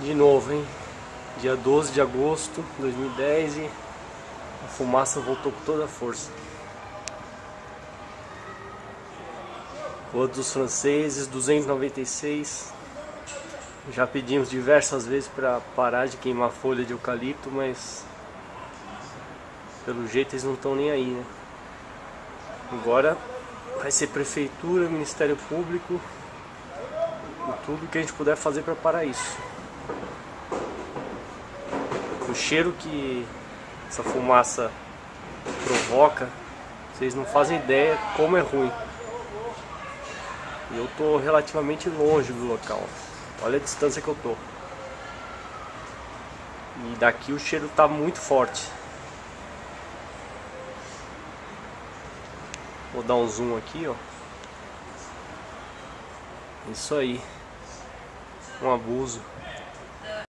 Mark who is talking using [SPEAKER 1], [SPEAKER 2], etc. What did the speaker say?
[SPEAKER 1] De novo, hein? Dia 12 de agosto de 2010 e a fumaça voltou com toda a força. Rua dos Franceses, 296. Já pedimos diversas vezes para parar de queimar folha de eucalipto, mas pelo jeito eles não estão nem aí, né? Agora vai ser prefeitura, Ministério Público e tudo que a gente puder fazer para parar isso. O cheiro que essa fumaça provoca, vocês não fazem ideia como é ruim. E eu tô relativamente longe do local. Olha a distância que eu tô. E daqui o cheiro tá muito forte. Vou dar um zoom aqui, ó. Isso aí. Um abuso.